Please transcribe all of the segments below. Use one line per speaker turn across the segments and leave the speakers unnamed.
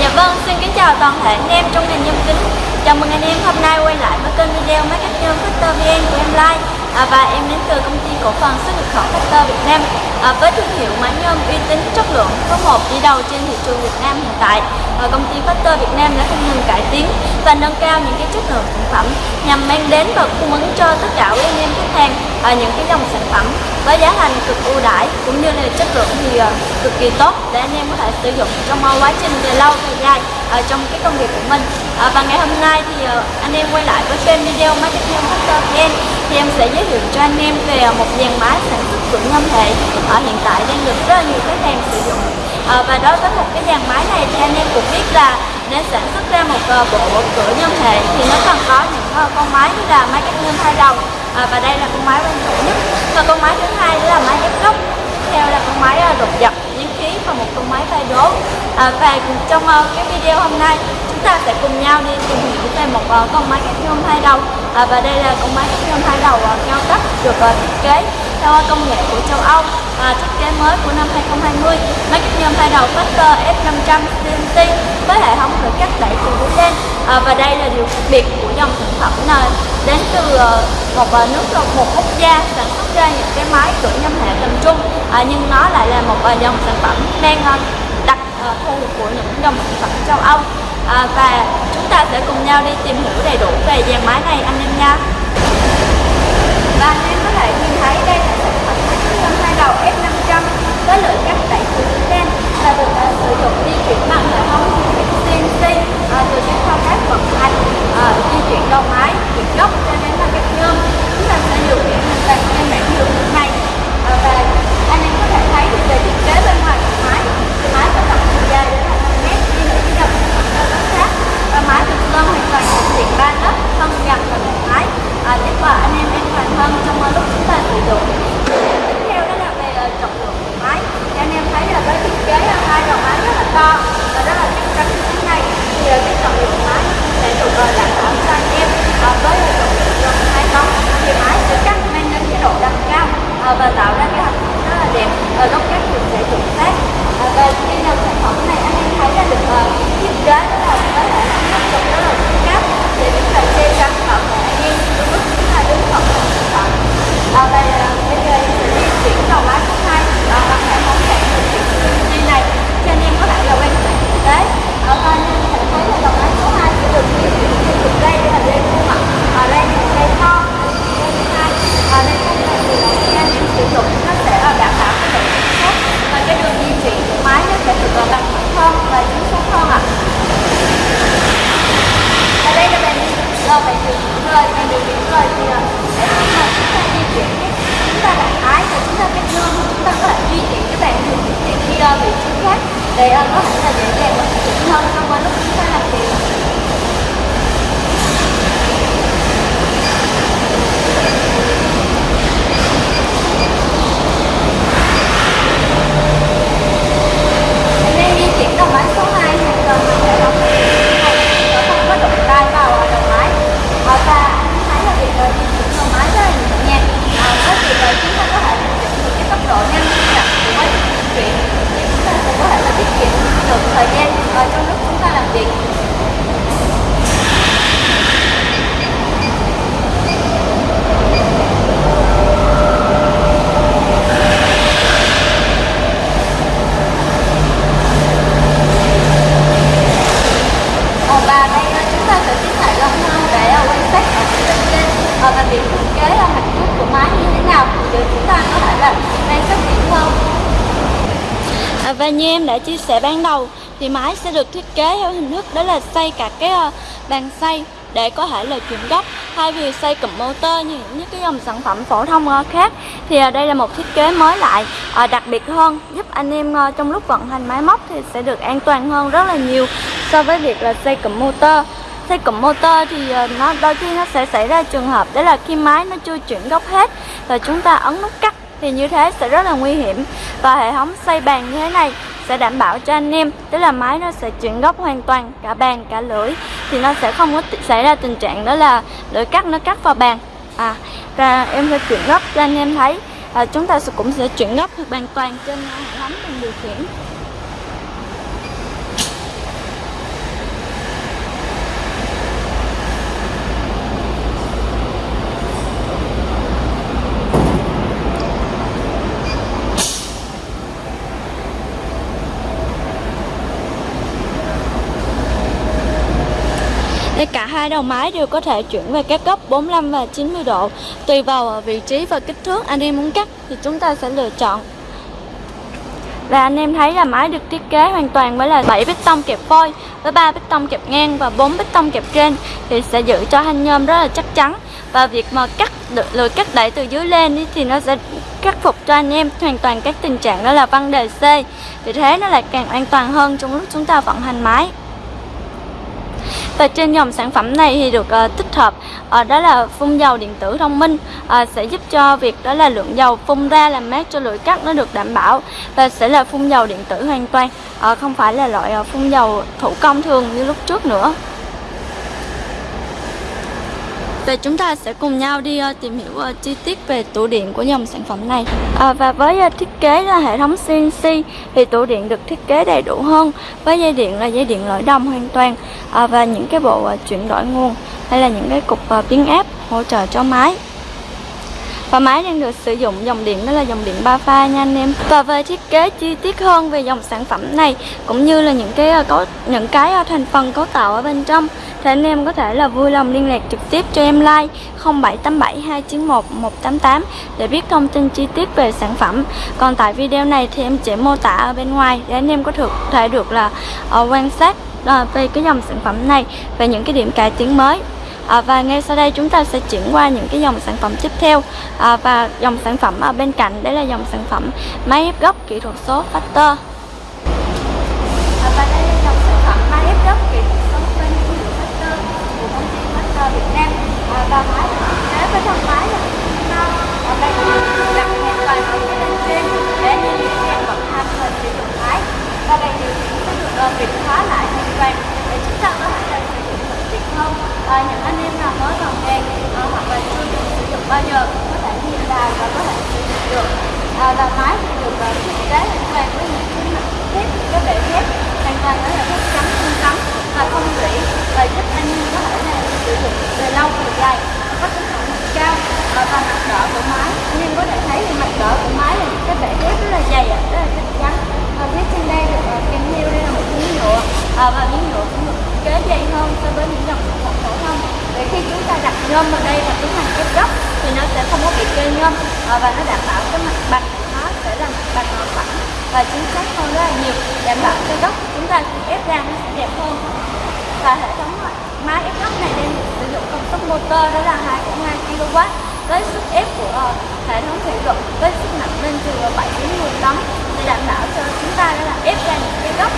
dạ vâng, xin kính chào toàn thể anh em trong ngành nhôm kính Chào mừng anh em hôm nay quay lại với kênh video máy cắt nhôm Factor VN của em like à, Và em đến từ công ty cổ phần xuất nhập khẩu Factor Việt Nam. À, Với thương hiệu máy nhôm uy tín chất lượng số 1 đi đầu trên thị trường Việt Nam hiện tại. À, Công ty Factor Việt Nam đã không ngừng cải tiến và nâng cao những cái chất lượng sản phẩm Nhằm mang đến và cung ứng cho tất cả quý anh em khách hàng à, những cái dòng sản phẩm với giá thành cực ưu đãi cũng như là chất lượng thì à, cực kỳ tốt để anh em có thể sử dụng trong quá trình về lâu về dài ở trong cái công việc của mình. À, và ngày hôm nay thì ờ, anh em quay lại với kênh video marketing factor vn thì em sẽ giới thiệu cho anh em về ờ, một dàn máy sản xuất cửa nhôm hệ ở hiện tại đang được rất là nhiều khách hàng sử dụng. À, và đối với một cái dàn máy này thì anh em cũng biết là để sản xuất ra một uh, bộ cửa nhôm hệ thì nó cần có những uh, con máy như là máy cắt nhôm hai đầu. À, và đây là con máy quan trọng nhất. Và con máy thứ hai đó là máy ép gốc theo là con máy uh, đột dập và một con máy tay đố à, và trong uh, cái video hôm nay chúng ta sẽ cùng nhau đi tìm hiểu về một uh, con máy cắt nhôm hai đầu. À, và đây là con máy cắt nhôm hai đầu ờ, uh, cao cấp được uh, thiết kế theo công nghệ của châu Âu và thiết kế mới của năm 2020 máy cắt nhôm hai đầu Factor F500 CNC với hệ thống khởi cắt đẩy từ dưới đen à, và đây là điều đặc biệt của dòng sản phẩm này. Đến từ à, một à, nước một quốc gia sản xuất ra những cái máy cửa nhôm hệ tầm trung à, nhưng nó lại là một à, dòng sản phẩm đang đặc thù của những dòng sản phẩm châu Âu. À, và chúng ta sẽ cùng nhau đi tìm hiểu đầy đủ về dàn máy này anh em nha. Và anh em có thể nhìn thấy đây là sản phẩm máy tàu F500 với lượng cắt tại từ trên và được uh, sử dụng di chuyển bằng hệ thống CNC uh, à, từ các thao tác vận hành uh, di chuyển đầu máy chuyển gốc cho đến là các nhôm. Chúng ta sẽ điều khiển hình thành trên bảng điều khiển này. Uh, và anh em có thể thấy thì về thiết kế bên ngoài của máy thì máy có tổng chiều dài đến là 5 mét đi được cái dòng sản phẩm rất khác và máy được lân hoàn toàn thực hiện ba lớp thân dần và một máy à, giúp và anh em an toàn hơn trong lúc chúng ta sử dụng tiếp theo đó là về uh, trọng lượng của máy thì anh em thấy là với thiết kế uh, hai đầu máy rất là to và rất là chắc chắn như thế này thì uh, cái trọng lượng của máy sẽ được uh, đảm bảo cho anh em uh, với uh, trọng lượng gần hai tấn thì máy sẽ cắt mang đến cái độ đầm cao uh, và tạo ra cái hình rất là đẹp ở lúc cắt thì sẽ chuẩn xác uh, và cái dòng sản phẩm này anh em thấy là được uh, thiết kế đó là với hệ thống nắp chụp rất là cứng cáp để chúng ta che chắn bảo vệ anh em lúc chúng ta đứng thật là sản phẩm à, và bây giờ em sẽ di chuyển đầu máy số 2 à, bằng hệ thống đèn thực hiện CNC này cho anh em có thể là quan sát thực tế ở đây anh em sẽ thấy là đầu máy số 2 sẽ được di chuyển trên trục dây đây là dây khuôn mặt ở đây là dây to dây thứ hai ở đây không là từ đầu khi anh em sử dụng nó sẽ đảm bảo cái độ chính xác và cái đường di chuyển của máy nó sẽ được bằng hơn và chính xác hơn ạ ở đây là bàn điều khiển rồi bàn điều khiển rồi bàn điều khiển rồi thì để khi mà chúng ta di chuyển chúng ta đặt ái và chúng ta cắt nhôm chúng ta có thể di chuyển cái bàn điều khiển này đi uh, vị trí khác. Để uh, có thể là dễ dàng và chuẩn hiện hơn trong lúc chúng ta làm việc Em đang di chuyển đầu máy số 2 hoàn toàn bằng hệ thống và không có đụng tay vào đầu máy ở và anh thấy là việc di chuyển đầu máy rất là nhẹ nhàng à, với việc là chúng ta có thể điều chỉnh được cái tốc độ nhanh chậm của quá trình di chuyển thì chúng ta sẽ có thể là tiết kiệm được thời gian ở trong lúc chúng ta làm việc Ờ, và đây ờ, chúng ta sẽ tiến lại gần hơn để ờ, quan sát ở phía bên trên ờ, và việc thiết kế mặt trước của máy như thế nào để chúng ta có thể là quan sát kỹ hơn À, và như em đã chia sẻ ban đầu, thì máy sẽ được thiết kế theo hình thức đó là xây cả cái ờ, bàn xây để có thể là chuyển gốc thay vì xây cụm motor như những cái dòng sản phẩm phổ thông ờ, khác, thì ờ, đây là một thiết kế mới lại đặc biệt hơn, giúp anh em trong lúc vận hành máy móc thì sẽ được an toàn hơn rất là nhiều so với việc là xây cụm motor. Xây cụm motor thì nó, đôi khi nó sẽ xảy ra trường hợp đó là khi máy nó chưa chuyển gốc hết, và chúng ta ấn nút cắt thì như thế sẽ rất là nguy hiểm. Và hệ thống xây bàn như thế này sẽ đảm bảo cho anh em tức là máy nó sẽ chuyển góc hoàn toàn cả bàn cả lưỡi thì nó sẽ không có xảy ra tình trạng đó là lưỡi cắt nó cắt vào bàn. À và em sẽ chuyển góc cho anh em thấy. À, chúng ta sẽ cũng sẽ chuyển gốc hoàn toàn trên hệ thống mình điều khiển Để cả hai đầu máy đều có thể chuyển về các góc 45 và 90 độ. Tùy vào ờ, vị trí và kích thước anh em muốn cắt thì chúng ta sẽ lựa chọn. Và anh em thấy là máy được thiết kế hoàn toàn với là 7 bít tông kẹp phôi với 3 bít tông kẹp ngang và 4 bít tông kẹp trên thì sẽ giữ cho thanh nhôm rất là chắc chắn. Và việc mà cắt lưỡi cắt đẩy từ dưới lên thì nó sẽ khắc phục cho anh em hoàn toàn các tình trạng đó là văng đề C. Vì thế nó lại càng an toàn hơn trong lúc chúng ta vận hành máy và trên dòng sản phẩm này thì được uh, tích hợp uh, đó là phun dầu điện tử thông minh uh, sẽ giúp cho việc đó là lượng dầu phun ra làm mát cho lưỡi cắt nó được đảm bảo và sẽ là phun dầu điện tử hoàn toàn uh, không phải là loại uh, phun dầu thủ công thường như lúc trước nữa và chúng ta sẽ cùng nhau đi uh, tìm hiểu uh, chi tiết về tủ điện của dòng sản phẩm này. À, Và với uh, thiết kế là hệ thống CNC thì tủ điện được thiết kế đầy đủ hơn Với dây điện là dây điện lõi đồng hoàn toàn. À, Và những cái bộ uh, chuyển đổi nguồn hay là những cái cục uh, biến áp hỗ trợ cho máy và máy đang được sử dụng dòng điện đó là dòng điện 3 pha nha anh em. Và về thiết kế chi tiết hơn về dòng sản phẩm này cũng như là những cái ờ, có những cái ờ, thành phần cấu tạo ở bên trong thì anh em có thể là vui lòng liên lạc trực tiếp cho em like 0787 291 188 để biết thông tin chi tiết về sản phẩm. Còn tại video này thì em chỉ mô tả ở bên ngoài để anh em có thực thể được là uh, quan sát uh, về cái dòng sản phẩm này và những cái điểm cải tiến mới à, và ngay sau đây chúng ta sẽ chuyển qua những cái dòng sản phẩm tiếp theo. À, và dòng sản phẩm ở bên cạnh đấy là dòng sản phẩm máy ép gốc kỹ thuật số Factor. À, và đây là dòng sản phẩm máy ép gốc kỹ thuật số bên thương hiệu Factor của công ty Factor Việt Nam. À, và máy được thiết kế với thân máy là cao và đây là đặt hoàn toàn ở phía bên trên để anh em dễ dàng vận hành và sử dụng máy và bàn điều khiển sẽ được uh, việt hóa lại hoàn toàn để chúng ta có thể là sử dụng thuận tiện hơn à, những anh em nào mới vào nghề à, hoặc là chưa được sử dụng bao giờ có thể nhìn vào và có thể sử dụng được. À, và máy thì được uh, thiết kế hoàn toàn với những cái mặt thép cái bệ thép. Hoàn toàn đó là thép trắng không cắm và không rỉ và giúp anh em có thể là sử dụng về lâu về dài có tính phẩm cao. À, và mặt đỡ của máy anh em có thể thấy thì mặt đỡ của máy là cái bệ thép rất là dày rất là chắc chắn. Và phía trên đây được uh, kèm theo đây là một miếng nhựa. À, và miếng nhựa cũng được kế dày hơn so với những dòng sản phẩm phổ thông để khi chúng ta đặt nhôm vào đây và tiến hành ép gốc thì nó sẽ không có bị kê nhôm ờ, và nó đảm bảo cái mặt bằng của nó sẽ là mặt bằng phẳng và chính xác hơn rất là nhiều. Đảm bảo cái gốc chúng ta ép ra nó sẽ đẹp hơn. Và hệ thống ờ, máy ép gốc này đang sử dụng công suất motor đó là 2,2 kW với sức ép của ờ, hệ thống thủy lực với sức nặng lên từ 7 đến 10 tấn. Để đảm bảo cho chúng ta đó là ép ra những cái gốc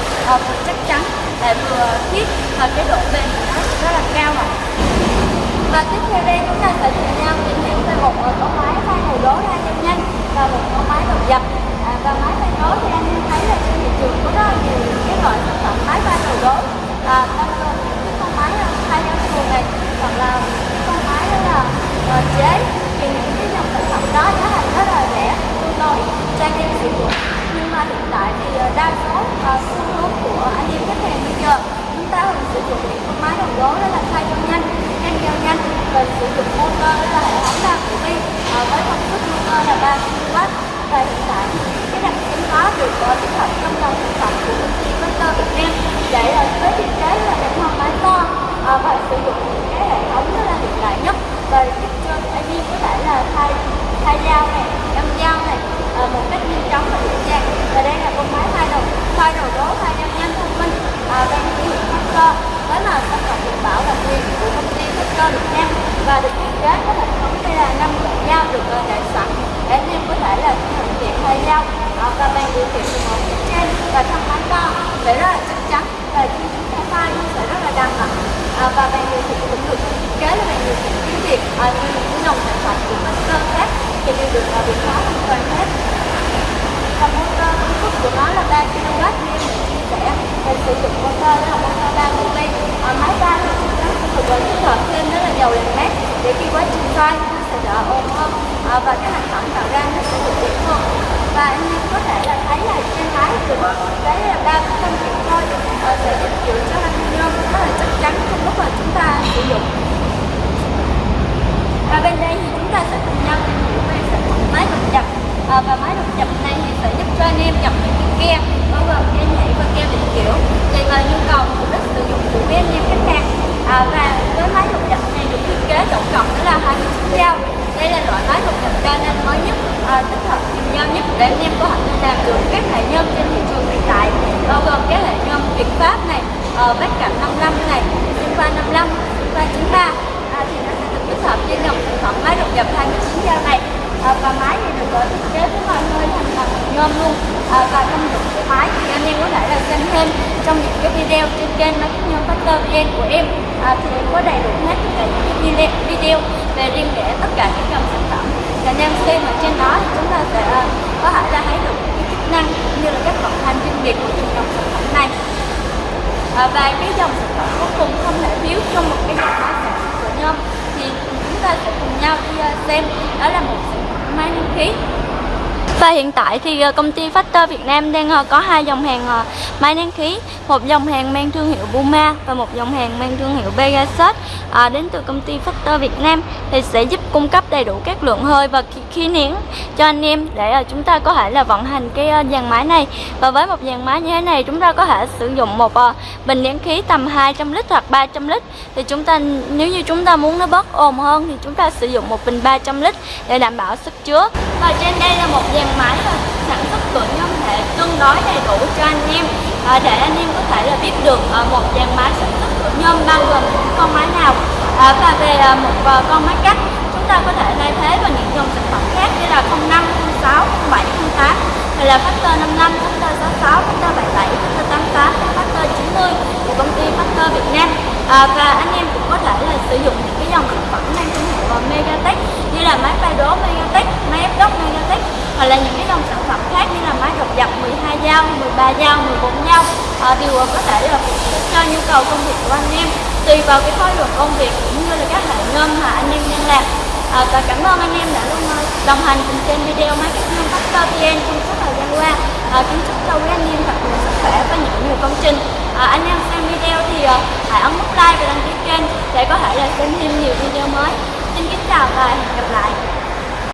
vừa chắc chắn lại vừa thiết và cái độ bền của nó rất là cao ạ và tiếp theo đây chúng ta sẽ cùng nhau tìm hiểu về một ờ, con cỗ máy pha đầu đố ra nhanh nhanh và một cỗ máy đầu dập. À, và máy pha đố thì anh thấy là trên thị trường có rất là nhiều cái loại sản phẩm máy pha đầu đố à, bao những cái con máy ờ, thay nhau thường này hoặc là con máy đó là uh, chế thì những cái dòng sản phẩm đó giá thành rất là rẻ tương đối trang em sử dụng nhưng mà hiện tại thì uh, đa số uh, xu hướng của anh em khách hàng bây giờ chúng ta thường sử dụng những con máy đầu đố đó là thay nhau nhanh nhanh giao nhanh. Và sử dụng motor đó là hệ thống đa của vi ờ, với công suất motor là 3 kW. Và hiện tại, cái đặc tính đó được có tích hợp trong dòng sản phẩm của công ty Vector Việt Nam. Để ờ, với thiết kế là hệ thống máy to và sử dụng những cái hệ thống rất là hiện đại nhất và giúp cho anh em có thể là thay thay dao này đâm dao này uh, một cách nhanh chóng và dễ dàng và đây là con máy thay đầu thay đầu đố thay dao nhanh thông minh uh, đang sử dụng Master với màu sắc cộng điện bảo đặc biệt của công ty Master Việt Nam và được thiết kế có hệ thống đây là năm loại dao được uh, để sẵn để anh em có thể là thuận tiện thay dao uh, và bàn điều khiển từ một phía trên và thân máy sẽ rất là chắc chắn và khi chúng ta pha nó sẽ rất là đăng ạ à, và bạn điều khiển cũng được thiết kế là bạn điều khiển tiếng Việt à, như những dòng sản phẩm của Master khác thì đều được uh, việt hóa hoàn toàn hết. Và motor công suất của nó là 3 kW như mình chia sẻ. Và sử dụng motor đó là motor 3 công ty à, máy ba thì chúng ta sẽ được tích hợp thêm đó là dầu làm mát để khi quá trình xoay nó sẽ đỡ ồn hơn. À, và cái hành phẩm tạo ra nó sẽ được đẹp hơn. Và anh em có thể là thấy là trên máy được cái là ba phân Ờ, sẽ giúp giữ cho anh nhôm rất là chắc chắn trong lúc mà chúng ta sử dụng. Và bên đây thì chúng ta sẽ cùng nhau tìm hiểu về sản phẩm máy đột dập à, ờ, và máy đột dập này thì sẽ giúp cho anh em dập những cái ke bao gồm kem nhảy và kem định kiểu. Tùy vào nhu cầu của quý anh em khách hàng à, và uh, bát cặp 55 này Sinfa 55 Sinfa 93 à, thì nó sẽ được kết hợp với dòng sản phẩm máy độc dập 29 dao này à, và máy thì được uh, thiết kế với mọi hơi thành luôn. À, và công dụng của máy thì anh em có thể là xem thêm trong những cái video trên kênh Market Nhôm Factor VN của em. À, thì em có đầy đủ hết tất cả những cái video về riêng để tất cả những dòng sản phẩm. Và anh em xem ở trên đó thì chúng ta sẽ uh, có thể là thấy được những cái chức năng cũng như là các vận hành chuyên biệt của từng dòng sản phẩm này. À, và cái dòng sản phẩm cuối cùng không thể thiếu trong một cái dòng máy sản xuất của nhôm thì chúng ta sẽ cùng nhau đi uh, xem đó là một sản phẩm máy nén khí và hiện tại thì ờ, công ty Factor Việt Nam đang ờ, có hai dòng hàng ờ, máy nén khí, một dòng hàng mang thương hiệu Puma và một dòng hàng mang thương hiệu Pegasus. À, đến từ công ty Factor Việt Nam thì sẽ giúp cung cấp đầy đủ các lượng hơi và khí nén cho anh em để chúng ta có thể là vận hành cái dàn máy này. Và với một dàn máy như thế này chúng ta có thể sử dụng một bình nén khí tầm 200 lít hoặc 300 lít. Thì chúng ta nếu như chúng ta muốn nó bớt ồn hơn thì chúng ta sử dụng một bình 300 lít để đảm bảo sức chứa. Và trên đây là một dàn máy và sản xuất của nhôm thể tương đối đầy đủ cho anh em. À, để anh em có thể là biết được à, một dàn máy sản xuất của nhôm bao gồm những con máy nào. À, và về à, một à, con máy cắt chúng ta có thể thay thế bằng những dòng sản phẩm khác như là 05, 06, 07, 08 hay là Factor 55, Factor 66, Factor 77, Factor 88, Factor 90 của công ty Factor Việt Nam. À, và anh em cũng có thể là sử dụng những cái dòng sản phẩm mang thương hiệu Megatech như là máy phay đố Megatech, máy ép đốc Megatech hoặc là những cái dòng sản phẩm khác như là máy độc dập 12 dao, 13 dao, 14 dao à, đều có thể là phục vụ cho nhu cầu công việc của anh em. Tùy vào cái khối lượng công việc cũng như là các hệ ngâm mà anh em đang làm. À, và cảm ơn anh em đã luôn à, đồng hành cùng trên video máy cắt nhôm Factor VN trong suốt thời gian qua. À, kính chúc cho quý anh em thật nhiều sức khỏe và những nhiều công trình. À, anh em xem video thì à, hãy ấn nút like và đăng ký kênh để có thể là xem thêm nhiều video mới. Xin kính chào và hẹn gặp lại.